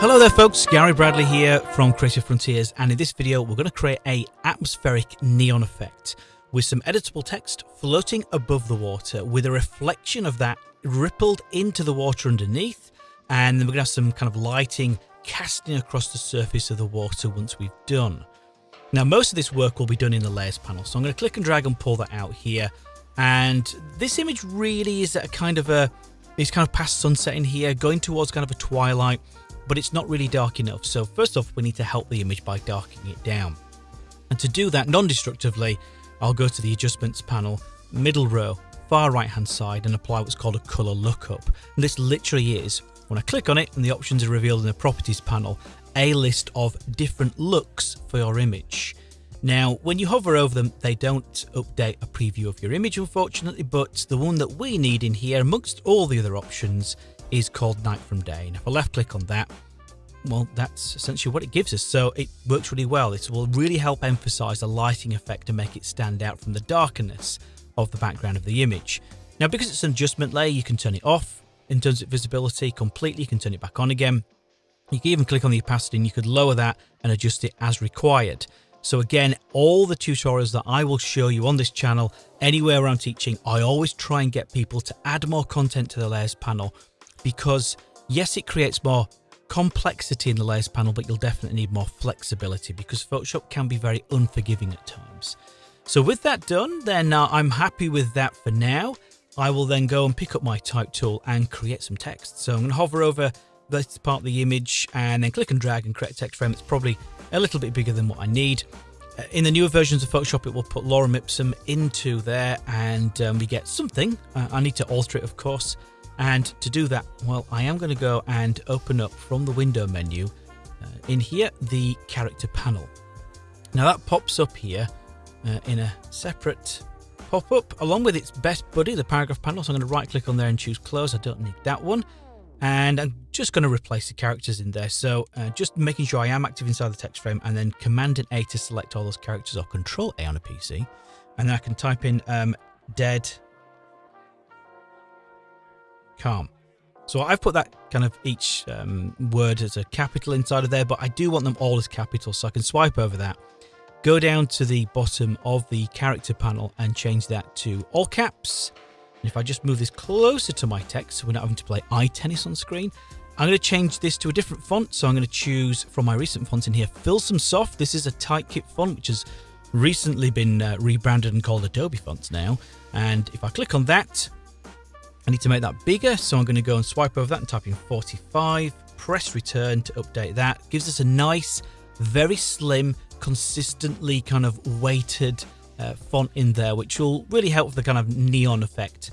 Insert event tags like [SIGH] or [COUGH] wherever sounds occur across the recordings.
Hello there folks, Gary Bradley here from Creative Frontiers and in this video we're going to create a atmospheric neon effect with some editable text floating above the water with a reflection of that rippled into the water underneath and then we're going to have some kind of lighting casting across the surface of the water once we've done. Now most of this work will be done in the layers panel so I'm going to click and drag and pull that out here and this image really is a kind of a it's kind of past sunset in here going towards kind of a twilight but it's not really dark enough. So first off, we need to help the image by darkening it down. And to do that non-destructively, I'll go to the adjustments panel, middle row, far right hand side and apply what's called a color lookup. And this literally is, when I click on it and the options are revealed in the properties panel, a list of different looks for your image. Now, when you hover over them, they don't update a preview of your image, unfortunately, but the one that we need in here, amongst all the other options, is called Night from Day. And if I left click on that, well, that's essentially what it gives us. So it works really well. This will really help emphasize the lighting effect and make it stand out from the darkness of the background of the image. Now, because it's an adjustment layer, you can turn it off in terms of visibility completely. You can turn it back on again. You can even click on the opacity and you could lower that and adjust it as required. So again, all the tutorials that I will show you on this channel, anywhere I'm teaching, I always try and get people to add more content to the layers panel because yes, it creates more complexity in the layers panel, but you'll definitely need more flexibility because Photoshop can be very unforgiving at times. So with that done, then uh, I'm happy with that for now. I will then go and pick up my type tool and create some text. So I'm going to hover over this part of the image and then click and drag and create a text frame. It's probably a little bit bigger than what I need. Uh, in the newer versions of Photoshop, it will put Lorem Ipsum into there and um, we get something. Uh, I need to alter it, of course. And to do that, well, I am going to go and open up from the window menu uh, in here the character panel. Now that pops up here uh, in a separate pop-up along with its best buddy, the paragraph panel. So I'm going to right click on there and choose close. I don't need that one. And I'm just going to replace the characters in there. So uh, just making sure I am active inside the text frame and then Command and A to select all those characters or Control A on a PC. And then I can type in um, dead calm. So I've put that kind of each um, word as a capital inside of there, but I do want them all as capital. So I can swipe over that, go down to the bottom of the character panel and change that to all caps. And if I just move this closer to my text, so we're not having to play eye tennis on screen, I'm going to change this to a different font. So I'm going to choose from my recent fonts in here, Filson Soft. This is a Typekit font, which has recently been uh, rebranded and called Adobe Fonts now. And if I click on that, I need to make that bigger, so I'm going to go and swipe over that and type in 45, press return to update that. Gives us a nice, very slim, consistently kind of weighted uh, font in there, which will really help the kind of neon effect.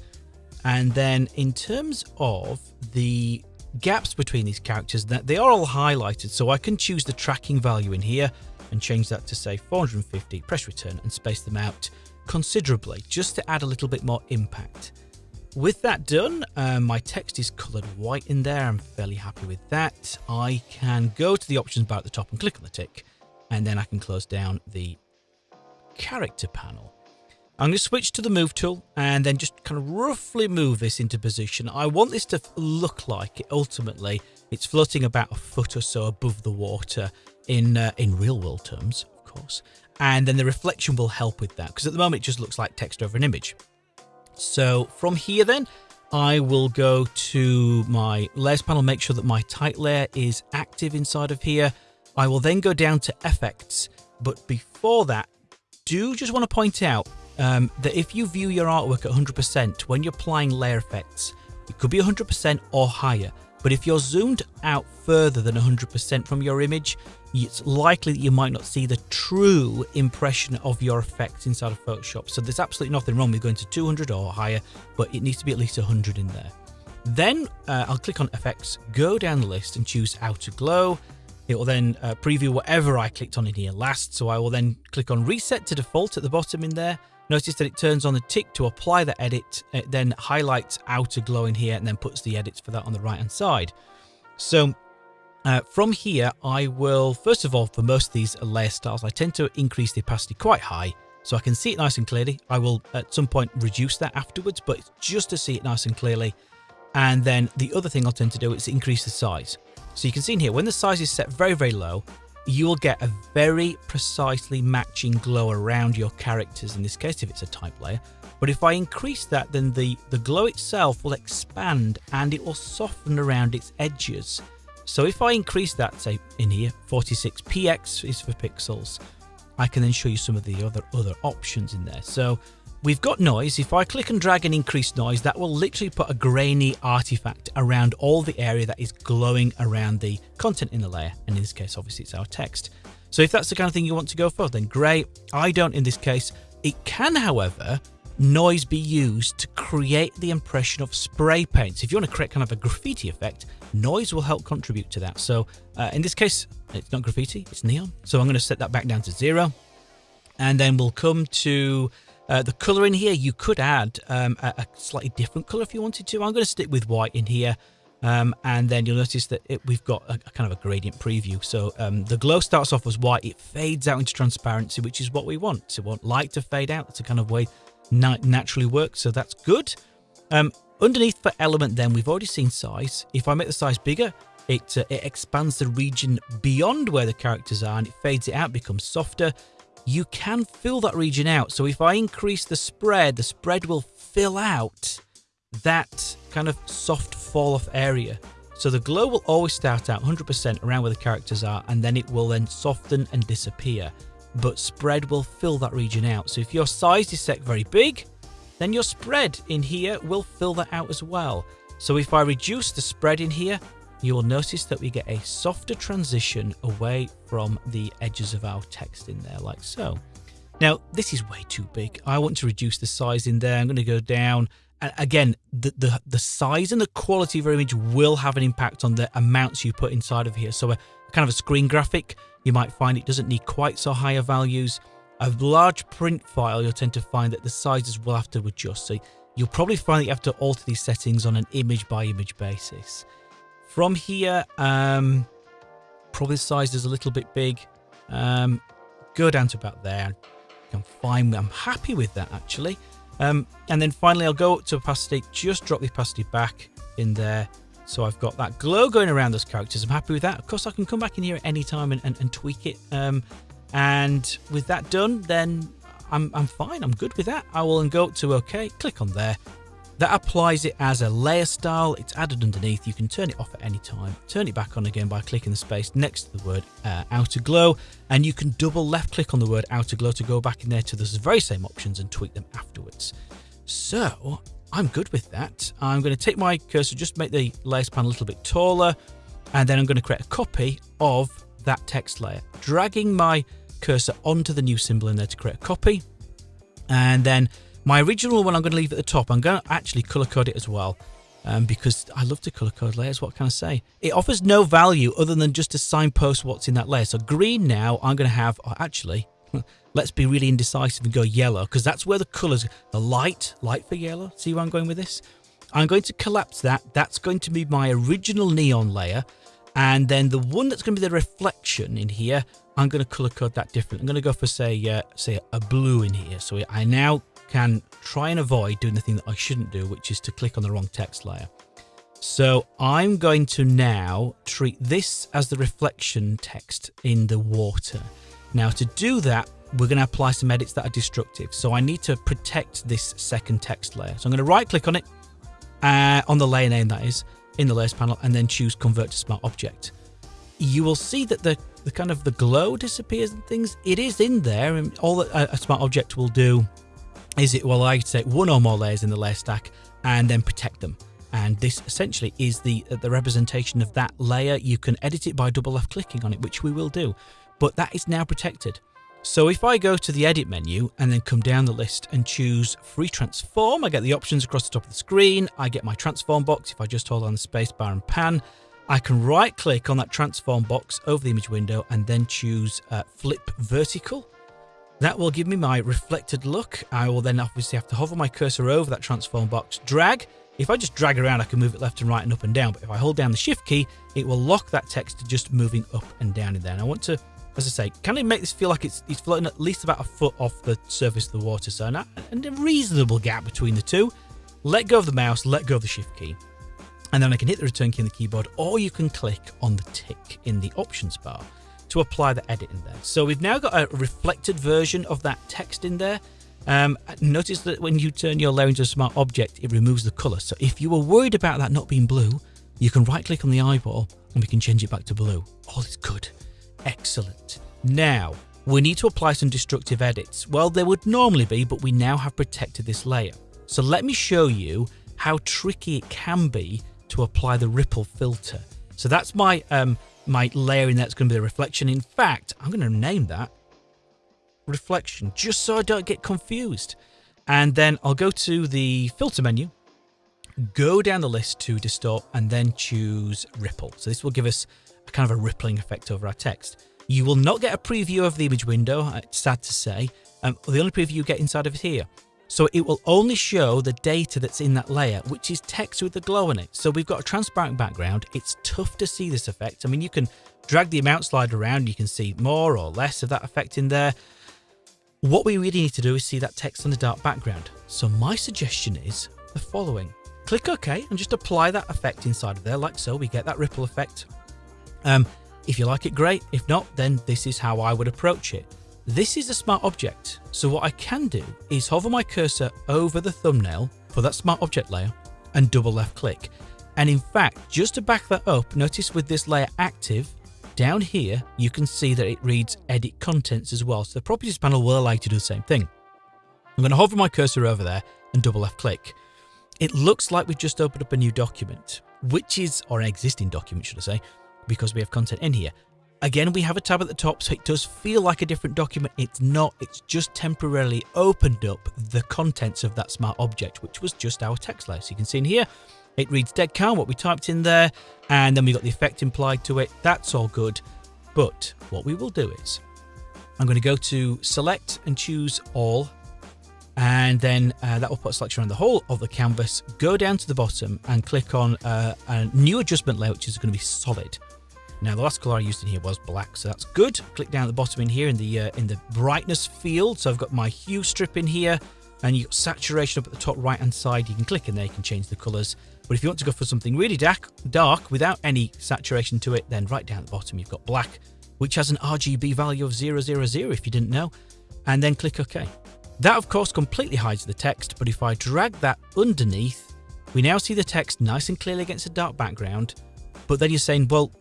And then in terms of the gaps between these characters, that they are all highlighted, so I can choose the tracking value in here and change that to say 450, press return and space them out considerably, just to add a little bit more impact. With that done, um, my text is coloured white in there. I'm fairly happy with that. I can go to the options bar at the top and click on the tick, and then I can close down the character panel. I'm going to switch to the move tool and then just kind of roughly move this into position. I want this to look like it ultimately it's floating about a foot or so above the water in uh, in real world terms, of course. And then the reflection will help with that because at the moment it just looks like text over an image. So from here then, I will go to my layers panel, make sure that my type layer is active inside of here. I will then go down to effects, but before that, do just want to point out um, that if you view your artwork at 100%, when you're applying layer effects, it could be 100% or higher. But if you're zoomed out further than 100% from your image, it's likely that you might not see the true impression of your effects inside of Photoshop. So there's absolutely nothing wrong with going to 200 or higher, but it needs to be at least 100 in there. Then uh, I'll click on effects, go down the list and choose outer glow. It will then uh, preview whatever I clicked on in here last. So I will then click on reset to default at the bottom in there. Notice that it turns on the tick to apply the edit. It then highlights outer glow in here and then puts the edits for that on the right hand side. So uh, from here, I will, first of all, for most of these layer styles, I tend to increase the opacity quite high so I can see it nice and clearly. I will at some point reduce that afterwards, but just to see it nice and clearly. And then the other thing I'll tend to do is increase the size. So you can see in here, when the size is set very, very low, you will get a very precisely matching glow around your characters, in this case, if it's a type layer. But if I increase that, then the, the glow itself will expand and it will soften around its edges. So if I increase that, say in here, 46px is for pixels, I can then show you some of the other other options in there. So we've got noise. If I click and drag and increase noise, that will literally put a grainy artifact around all the area that is glowing around the content in the layer. And in this case, obviously it's our text. So if that's the kind of thing you want to go for, then great. I don't in this case. It can, however, noise be used to create the impression of spray paint. So if you want to create kind of a graffiti effect, noise will help contribute to that. So uh, in this case, it's not graffiti, it's neon. So I'm going to set that back down to zero. And then we'll come to uh, the color in here. You could add um, a, a, slightly different color if you wanted to. I'm going to stick with white in here. Um, and then you'll notice that it, we've got a, a, kind of a gradient preview. So um, the glow starts off as white, it fades out into transparency, which is what we want. So we want light to fade out. That's a kind of way naturally works, so that's good. Um, underneath for element then, we've already seen size. If I make the size bigger, it, uh, it expands the region beyond where the characters are and it fades it out, becomes softer. You can fill that region out. So if I increase the spread, the spread will fill out that kind of soft fall off area. So the glow will always start out 100% around where the characters are and then it will then soften and disappear but spread will fill that region out. So if your size is set very big, then your spread in here will fill that out as well. So if I reduce the spread in here, you will notice that we get a softer transition away from the edges of our text in there, like so. Now, this is way too big. I want to reduce the size in there. I'm going to go down. And again, the, the, the size and the quality of your image will have an impact on the amounts you put inside of here. So a kind of a screen graphic you might find it doesn't need quite so higher values. A large print file, you'll tend to find that the sizes will have to adjust. So you'll probably find that you have to alter these settings on an image by image basis. From here, um, probably the size is a little bit big. Um, go down to about there. I'm fine. I'm happy with that actually. Um, and then finally, I'll go up to opacity, just drop the opacity back in there. So I've got that glow going around those characters. I'm happy with that. Of course, I can come back in here at any time and, and, and tweak it. Um, and with that done, then I'm, I'm fine. I'm good with that. I will go to OK, click on there. That applies it as a layer style. It's added underneath. You can turn it off at any time. Turn it back on again by clicking the space next to the word uh, outer glow. And you can double left click on the word outer glow to go back in there to those very same options and tweak them afterwards. So I'm good with that. I'm going to take my cursor, just make the layer span a little bit taller, and then I'm going to create a copy of that text layer, dragging my cursor onto the new symbol in there to create a copy. And then my original one I'm going to leave at the top. I'm going to actually color code it as well. Um, because I love to color code layers. What can I say? It offers no value other than just to signpost what's in that layer. So green now, I'm going to have, oh, actually, [LAUGHS] let's be really indecisive and go yellow because that's where the colors, the light, light for yellow. See where I'm going with this? I'm going to collapse that. That's going to be my original neon layer. And then the one that's going to be the reflection in here, I'm going to color code that different. I'm going to go for say, uh, say a blue in here. So I now can try and avoid doing the thing that I shouldn't do, which is to click on the wrong text layer. So I'm going to now treat this as the reflection text in the water. Now to do that, we're going to apply some edits that are destructive. So I need to protect this second text layer. So I'm going to right click on it, uh, on the layer name that is, in the layers panel, and then choose convert to smart object. You will see that the, the kind of the glow disappears and things. It is in there and all that a, a smart object will do is it will I take one or more layers in the layer stack and then protect them. And this essentially is the the representation of that layer. You can edit it by double left clicking on it, which we will do. But that is now protected. So if I go to the edit menu and then come down the list and choose free transform, I get the options across the top of the screen. I get my transform box. If I just hold on the space bar and pan, I can right click on that transform box over the image window and then choose uh, flip vertical. That will give me my reflected look. I will then obviously have to hover my cursor over that transform box, drag. If I just drag around, I can move it left and right and up and down. But if I hold down the shift key, it will lock that text to just moving up and down in there. And I want to as I say, can it make this feel like it's, it's floating at least about a foot off the surface of the water, so and a reasonable gap between the two. Let go of the mouse, let go of the shift key. And then I can hit the return key on the keyboard, or you can click on the tick in the options bar to apply the edit in there. So we've now got a reflected version of that text in there. Um, notice that when you turn your layer into a smart object, it removes the color. So if you were worried about that not being blue, you can right click on the eyeball and we can change it back to blue. All is good. Excellent. Now, we need to apply some destructive edits. Well, there would normally be, but we now have protected this layer. So let me show you how tricky it can be to apply the ripple filter. So that's my um, my layer in that's going to be the reflection. In fact, I'm going to name that reflection just so I don't get confused. And then I'll go to the filter menu, go down the list to distort and then choose ripple. So this will give us a kind of a rippling effect over our text. You will not get a preview of the image window, it's sad to say. Um, the only preview you get inside of it here. So it will only show the data that's in that layer, which is text with the glow on it. So we've got a transparent background. It's tough to see this effect. I mean, you can drag the amount slider around. You can see more or less of that effect in there. What we really need to do is see that text on the dark background. So my suggestion is the following. Click OK and just apply that effect inside of there like so. We get that ripple effect. Um, if you like it, great. If not, then this is how I would approach it. This is a smart object, so what I can do is hover my cursor over the thumbnail for that smart object layer and double left click. And in fact, just to back that up, notice with this layer active, down here, you can see that it reads edit contents as well. So the properties panel will allow you to do the same thing. I'm going to hover my cursor over there and double left click. It looks like we've just opened up a new document, which is, or an existing document, should I say, because we have content in here. Again, we have a tab at the top, so it does feel like a different document. It's not, it's just temporarily opened up the contents of that smart object, which was just our text layer. So you can see in here, it reads dead count, what we typed in there, and then we got the effect implied to it. That's all good. But what we will do is, I'm going to go to select and choose all, and then uh, that will put a selection on the whole of the canvas. Go down to the bottom and click on uh, a new adjustment layer, which is going to be solid. Now the last color I used in here was black, so that's good. Click down at the bottom in here in the uh, in the brightness field. So I've got my hue strip in here, and you've got saturation up at the top right hand side. You can click in there, you can change the colors. But if you want to go for something really dark, dark without any saturation to it, then right down at the bottom you've got black, which has an RGB value of 000 if you didn't know, and then click OK. That of course completely hides the text, but if I drag that underneath, we now see the text nice and clearly against a dark background. But then you're saying, well,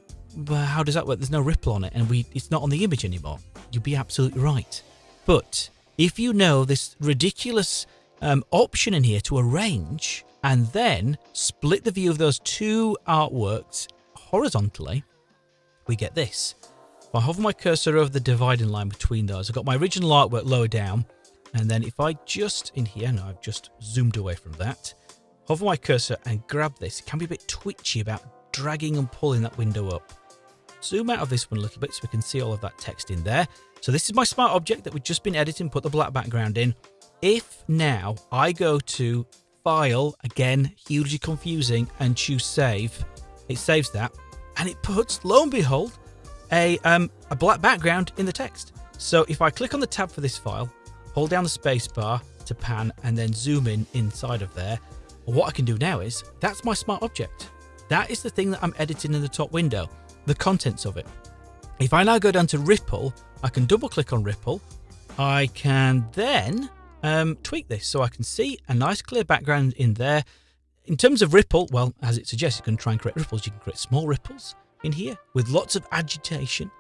how does that work? There's no ripple on it and we it's not on the image anymore. You'd be absolutely right. But if you know this ridiculous um, option in here to arrange and then split the view of those two artworks horizontally, we get this. If I hover my cursor over the dividing line between those, I've got my original artwork lower down. And then if I just in here, now I've just zoomed away from that, hover my cursor and grab this. It can be a bit twitchy about dragging and pulling that window up zoom out of this one a little bit so we can see all of that text in there. So this is my smart object that we've just been editing, put the black background in. If now I go to File, again, hugely confusing, and choose Save, it saves that, and it puts, lo and behold, a, um, a black background in the text. So if I click on the tab for this file, hold down the space bar to pan, and then zoom in inside of there, what I can do now is, that's my smart object. That is the thing that I'm editing in the top window the contents of it. If I now go down to Ripple, I can double click on Ripple. I can then um, tweak this so I can see a nice clear background in there. In terms of ripple, well, as it suggests, you can try and create ripples. You can create small ripples in here with lots of agitation,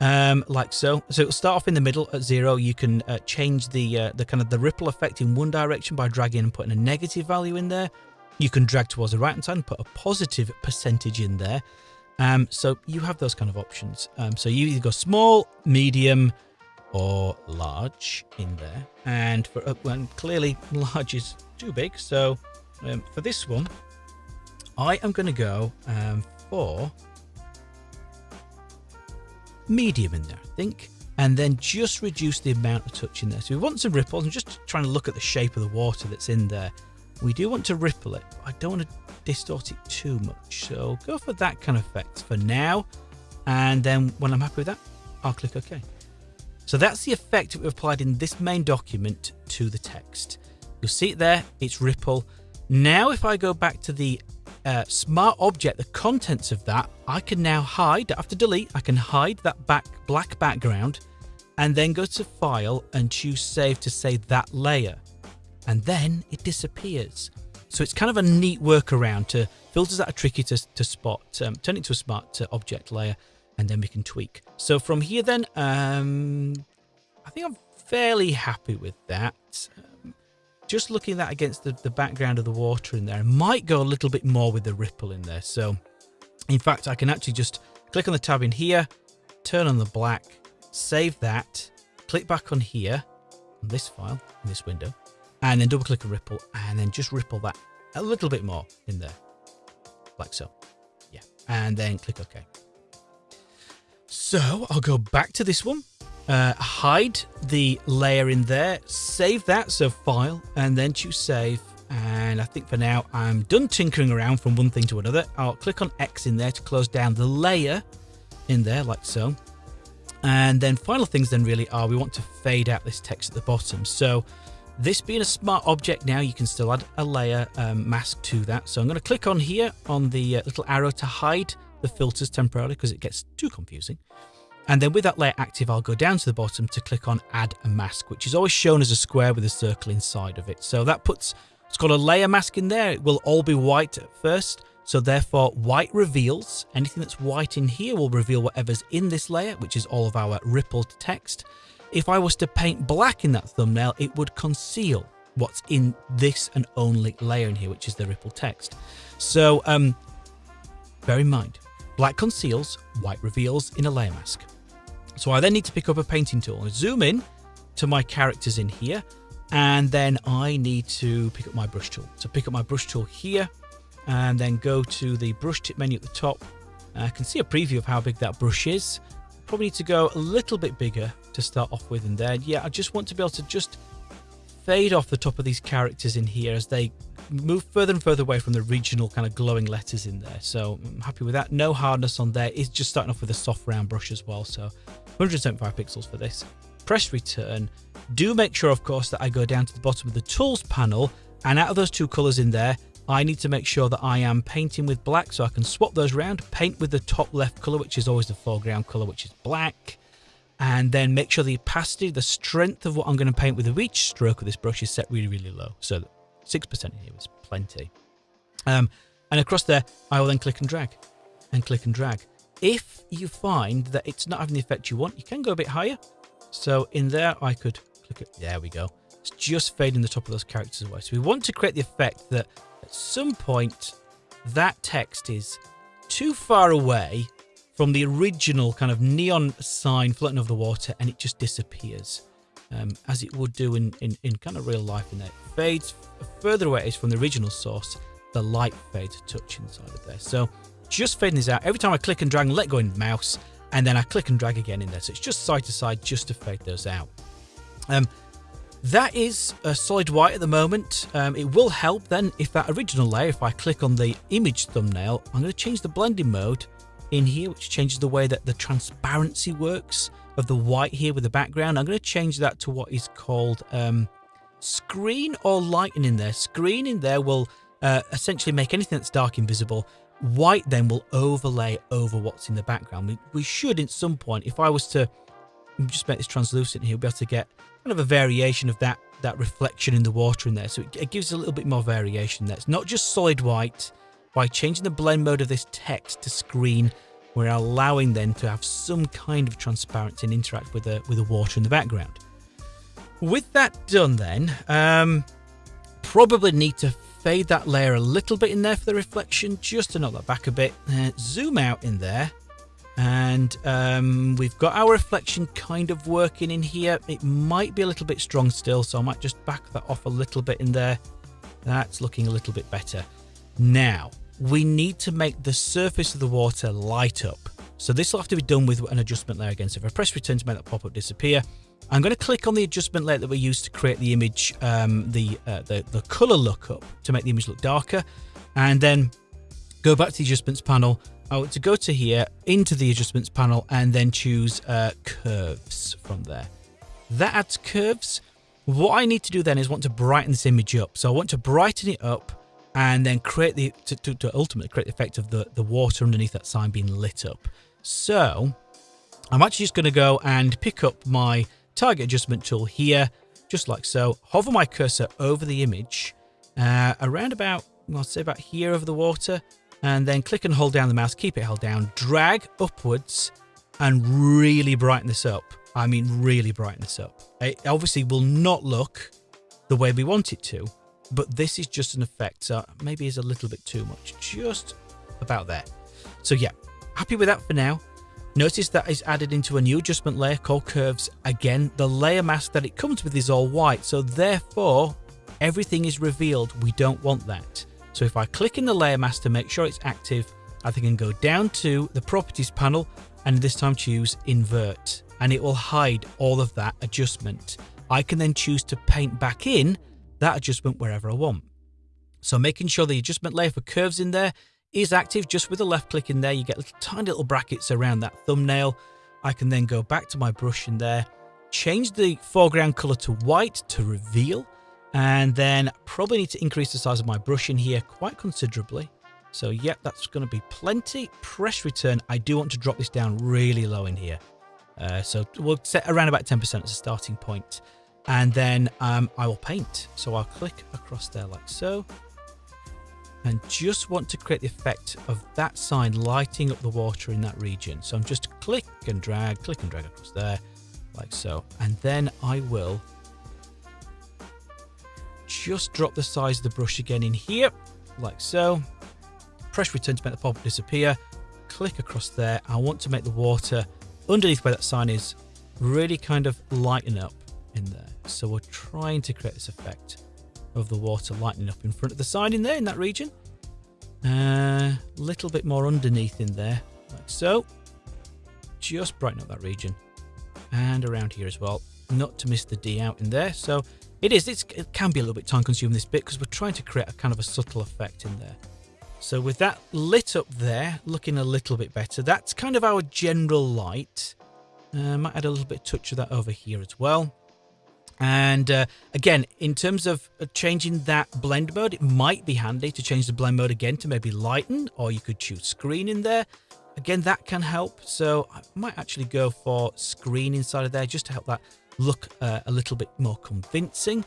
um, like so. So it'll start off in the middle at zero. You can uh, change the uh, the kind of the ripple effect in one direction by dragging and putting a negative value in there. You can drag towards the right hand side and put a positive percentage in there. Um, so you have those kind of options. Um, so you either go small, medium, or large in there. And for uh, well, clearly [LAUGHS] large is too big. So um, for this one, I am going to go um, for medium in there, I think. And then just reduce the amount of touch in there. So we want some ripples. I'm just trying to look at the shape of the water that's in there. We do want to ripple it. But I don't want to distort it too much. So go for that kind of effect for now. And then when I'm happy with that, I'll click OK. So that's the effect that we've applied in this main document to the text. You'll see it there, it's ripple. Now if I go back to the uh, smart object, the contents of that, I can now hide, after delete, I can hide that back black background and then go to file and choose save to save that layer. And then it disappears. So it's kind of a neat workaround to filters that are tricky to, to spot, um, turn it to a smart uh, object layer, and then we can tweak. So from here then, um, I think I'm fairly happy with that. Um, just looking at that against the, the background of the water in there, I might go a little bit more with the ripple in there. So in fact, I can actually just click on the tab in here, turn on the black, save that, click back on here, on this file, in this window, and then double click a ripple, and then just ripple that a little bit more in there, like so. Yeah, and then click OK. So I'll go back to this one, uh, hide the layer in there, save that, so file, and then choose save. And I think for now I'm done tinkering around from one thing to another. I'll click on X in there to close down the layer in there like so. And then final things then really are we want to fade out this text at the bottom. So this being a smart object now, you can still add a layer um, mask to that. So I'm going to click on here on the uh, little arrow to hide the filters temporarily because it gets too confusing. And then with that layer active, I'll go down to the bottom to click on add a mask, which is always shown as a square with a circle inside of it. So that puts, it's got a layer mask in there. It will all be white at first. So therefore white reveals, anything that's white in here will reveal whatever's in this layer, which is all of our rippled text. If I was to paint black in that thumbnail, it would conceal what's in this and only layer in here, which is the ripple text. So um, bear in mind, black conceals, white reveals in a layer mask. So I then need to pick up a painting tool and zoom in to my characters in here. And then I need to pick up my brush tool. So pick up my brush tool here and then go to the brush tip menu at the top. I can see a preview of how big that brush is. Probably need to go a little bit bigger to start off with in there. Yeah, I just want to be able to just fade off the top of these characters in here as they move further and further away from the regional kind of glowing letters in there. So I'm happy with that. No hardness on there. It's just starting off with a soft round brush as well. So 175 pixels for this. Press return. Do make sure, of course, that I go down to the bottom of the tools panel and out of those two colors in there, I need to make sure that I am painting with black so I can swap those around. Paint with the top left color, which is always the foreground color, which is black. And then make sure the opacity, the strength of what I'm going to paint with each stroke of this brush is set really, really low. So 6% here is plenty. Um, and across there, I will then click and drag and click and drag. If you find that it's not having the effect you want, you can go a bit higher. So in there, I could click it. There we go. It's just fading the top of those characters away. So we want to create the effect that some point that text is too far away from the original kind of neon sign floating over the water and it just disappears um, as it would do in, in, in kind of real life and. It fades further away it is from the original source, the light fades a touch inside of there. So just fading this out. Every time I click and drag and let go in mouse, and then I click and drag again in there. So it's just side to side just to fade those out. Um, that is a solid white at the moment. Um, it will help then if that original layer, if I click on the image thumbnail, I'm going to change the blending mode in here, which changes the way that the transparency works of the white here with the background. I'm going to change that to what is called um, screen or lighten in there. Screen in there will uh, essentially make anything that's dark invisible. White then will overlay over what's in the background. We, we should, at some point, if I was to just make this translucent here, we'll be able to get kind of a variation of that that reflection in the water in there. So it, it gives a little bit more variation there. It's not just solid white. By changing the blend mode of this text to screen, we're allowing then to have some kind of transparency and interact with the with the water in the background. With that done then, um, probably need to fade that layer a little bit in there for the reflection, just to knock that back a bit. Uh, zoom out in there and um, we've got our reflection kind of working in here. It might be a little bit strong still, so I might just back that off a little bit in there. That's looking a little bit better. Now, we need to make the surface of the water light up. So this will have to be done with an adjustment layer again. So if I press return to make that pop-up disappear, I'm going to click on the adjustment layer that we used to create the image, um, the, uh, the, the color lookup to make the image look darker. And then go back to the adjustments panel I want to go to here into the adjustments panel and then choose uh, curves from there. That adds curves. What I need to do then is want to brighten this image up. So I want to brighten it up and then create the to, to, to ultimately create the effect of the, the water underneath that sign being lit up. So I'm actually just going to go and pick up my target adjustment tool here, just like so. Hover my cursor over the image, uh, around about, I'll say about here over the water, and then click and hold down the mouse, keep it held down, drag upwards, and really brighten this up. I mean, really brighten this up. It obviously will not look the way we want it to, but this is just an effect. So maybe is a little bit too much, just about there. So yeah, happy with that for now. Notice that is added into a new adjustment layer called curves. Again, the layer mask that it comes with is all white. So therefore, everything is revealed. We don't want that. So if I click in the layer mask to make sure it's active, I can go down to the properties panel and this time choose invert and it will hide all of that adjustment. I can then choose to paint back in that adjustment wherever I want. So making sure the adjustment layer for curves in there is active just with a left click in there. You get little, tiny little brackets around that thumbnail. I can then go back to my brush in there, change the foreground color to white to reveal, and then probably need to increase the size of my brush in here quite considerably. So yeah, that's going to be plenty. Press return. I do want to drop this down really low in here. Uh, so we'll set around about 10% as a starting point. And then um, I will paint. So I'll click across there like so. And just want to create the effect of that sign lighting up the water in that region. So I'm just click and drag, click and drag across there like so. And then I will just drop the size of the brush again in here like so press return to make the pop-up disappear, click across there. I want to make the water underneath where that sign is really kind of lighten up in there. So we're trying to create this effect of the water lightening up in front of the sign in there in that region. A uh, little bit more underneath in there, like so. Just brighten up that region. And around here as well. Not to miss the D out in there. So it is, it can be a little bit time consuming this bit because we're trying to create a kind of a subtle effect in there. So with that lit up there, looking a little bit better, that's kind of our general light. Uh, might add a little bit touch of that over here as well. And uh, again, in terms of uh, changing that blend mode, it might be handy to change the blend mode again to maybe lighten, or you could choose screen in there. Again, that can help. So I might actually go for screen inside of there just to help that look uh, a little bit more convincing.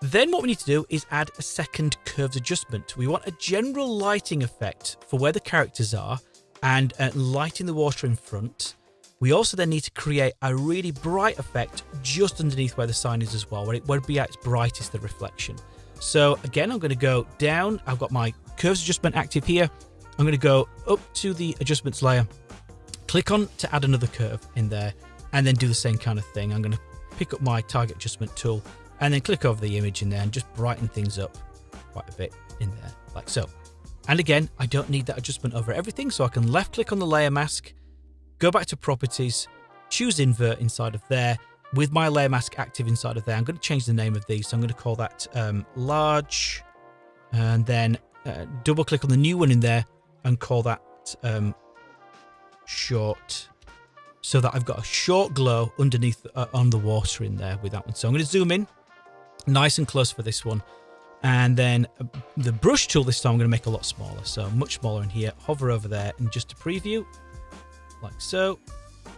Then what we need to do is add a second curves adjustment. We want a general lighting effect for where the characters are and uh, lighting the water in front. We also then need to create a really bright effect just underneath where the sign is as well, where it would be at its brightest, the reflection. So again, I'm going to go down. I've got my curves adjustment active here. I'm going to go up to the adjustments layer, click on to add another curve in there, and then do the same kind of thing. I'm going to pick up my target adjustment tool and then click over the image in there and just brighten things up quite a bit in there like so. And again, I don't need that adjustment over everything, so I can left click on the layer mask, go back to properties, choose invert inside of there. With my layer mask active inside of there, I'm going to change the name of these. So I'm going to call that um, large and then uh, double click on the new one in there and call that um, short so that I've got a short glow underneath uh, on the water in there with that one. So I'm going to zoom in nice and close for this one. And then uh, the brush tool this time I'm going to make a lot smaller. So much smaller in here. Hover over there and just to preview, like so.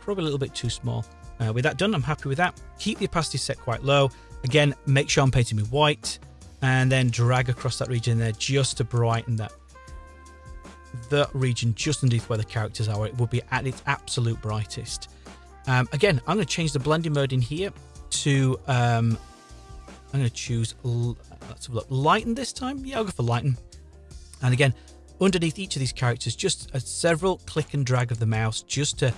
Probably a little bit too small. Uh, with that done, I'm happy with that. Keep the opacity set quite low. Again, make sure I'm painting with white and then drag across that region there just to brighten that that region just underneath where the characters are. It will be at its absolute brightest. Um, again, I'm going to change the blending mode in here to um, I'm going to choose, let's have a look, lighten this time. Yeah, I'll go for lighten. And again, underneath each of these characters, just a several click and drag of the mouse just to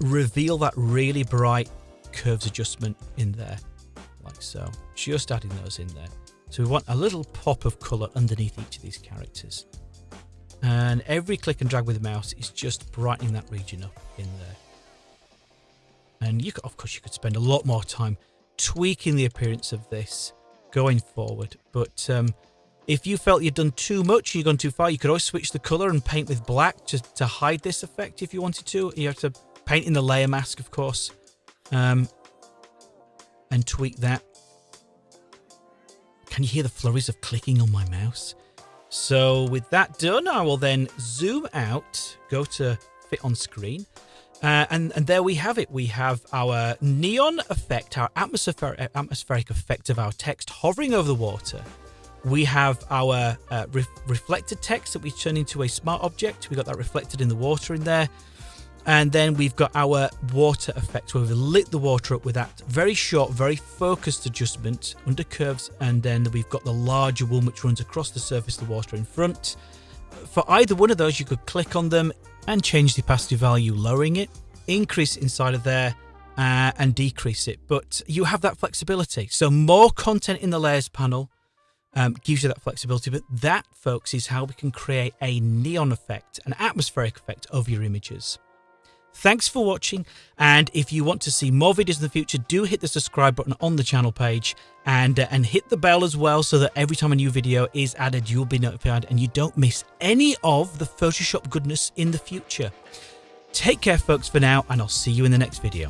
reveal that really bright curves adjustment in there, like so. Just adding those in there. So we want a little pop of color underneath each of these characters. And every click and drag with the mouse is just brightening that region up in there. And you could, of course, you could spend a lot more time tweaking the appearance of this going forward. But um, if you felt you'd done too much, you've gone too far, you could always switch the colour and paint with black to, to hide this effect if you wanted to. You have to paint in the layer mask, of course, um, and tweak that. Can you hear the flurries of clicking on my mouse? So with that done, I will then zoom out, go to fit on screen. Uh, and, and there we have it. We have our neon effect, our atmospheric, atmospheric effect of our text hovering over the water. We have our uh, re reflected text that we turn into a smart object. We got that reflected in the water in there. And then we've got our water effect where we've lit the water up with that very short, very focused adjustment under curves. And then we've got the larger one which runs across the surface of the water in front. For either one of those, you could click on them and change the opacity value, lowering it, increase inside of there, uh, and decrease it. But you have that flexibility. So more content in the layers panel um, gives you that flexibility. But that, folks, is how we can create a neon effect, an atmospheric effect of your images. Thanks for watching, and if you want to see more videos in the future, do hit the subscribe button on the channel page and uh, and hit the bell as well so that every time a new video is added, you'll be notified and you don't miss any of the Photoshop goodness in the future. Take care, folks, for now, and I'll see you in the next video.